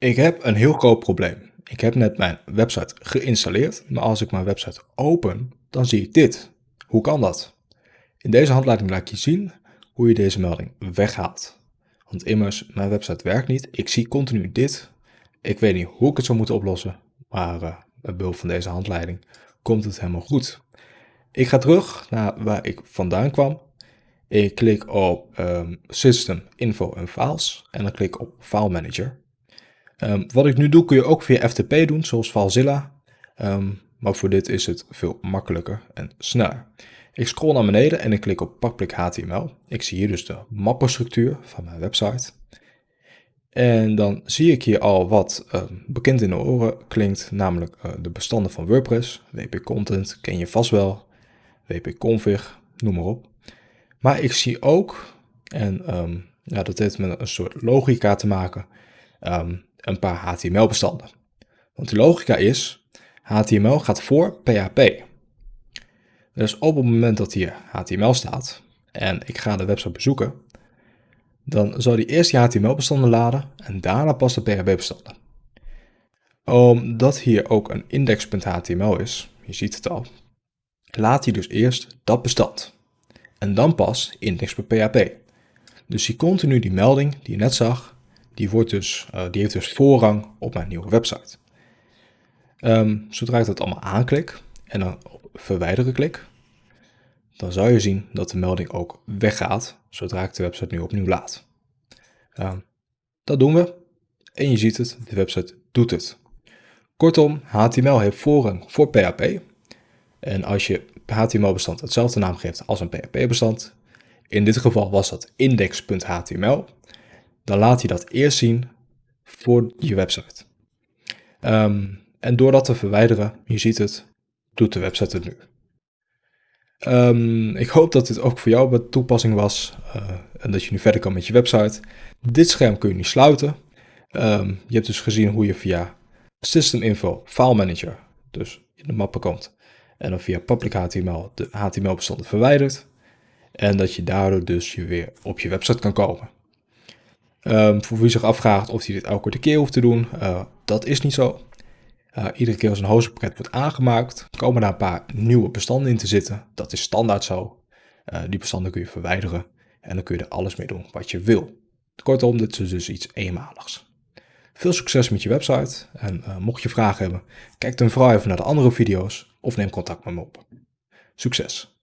Ik heb een heel groot probleem. Ik heb net mijn website geïnstalleerd, maar als ik mijn website open, dan zie ik dit. Hoe kan dat? In deze handleiding laat ik je zien hoe je deze melding weghaalt. Want immers, mijn website werkt niet. Ik zie continu dit. Ik weet niet hoe ik het zou moeten oplossen, maar uh, met behulp van deze handleiding komt het helemaal goed. Ik ga terug naar waar ik vandaan kwam. Ik klik op um, System, Info en Files en dan klik op File Manager. Um, wat ik nu doe kun je ook via FTP doen, zoals FileZilla. Um, maar voor dit is het veel makkelijker en sneller. Ik scroll naar beneden en ik klik op Public HTML. Ik zie hier dus de mappenstructuur van mijn website. En dan zie ik hier al wat uh, bekend in de oren klinkt, namelijk uh, de bestanden van WordPress. WP Content ken je vast wel, WP Config, noem maar op. Maar ik zie ook, en ja, dat heeft met een soort logica te maken, een paar HTML-bestanden. Want de logica is, HTML gaat voor PHP. Dus op het moment dat hier HTML staat en ik ga de website bezoeken, dan zal die eerst die HTML-bestanden laden en daarna pas de PHP-bestanden. Omdat hier ook een index.html is, je ziet het al, laat hij dus eerst dat bestand. En dan pas index.php. Dus zie continu die melding die je net zag, die, wordt dus, uh, die heeft dus voorrang op mijn nieuwe website. Um, zodra ik dat allemaal aanklik en dan op verwijderen klik, dan zou je zien dat de melding ook weggaat zodra ik de website nu opnieuw laat. Um, dat doen we en je ziet het, de website doet het. Kortom, HTML heeft voorrang voor PHP. En als je HTML-bestand hetzelfde naam geeft als een PHP-bestand, in dit geval was dat index.html, dan laat hij dat eerst zien voor je website. Um, en door dat te verwijderen, je ziet het, doet de website het nu. Um, ik hoop dat dit ook voor jou bij toepassing was uh, en dat je nu verder kan met je website. Dit scherm kun je nu sluiten. Um, je hebt dus gezien hoe je via System Info File Manager, dus in de mappen komt, en dan via Public HTML de HTML-bestanden verwijdert. En dat je daardoor dus je weer op je website kan komen. Um, voor wie zich afvraagt of hij dit elke keer hoeft te doen, uh, dat is niet zo. Uh, iedere keer als een hostingpakket wordt aangemaakt, komen daar een paar nieuwe bestanden in te zitten. Dat is standaard zo. Uh, die bestanden kun je verwijderen en dan kun je er alles mee doen wat je wil. Kortom, dit is dus iets eenmaligs. Veel succes met je website en mocht je vragen hebben, kijk dan vooral even naar de andere video's of neem contact met me op. Succes!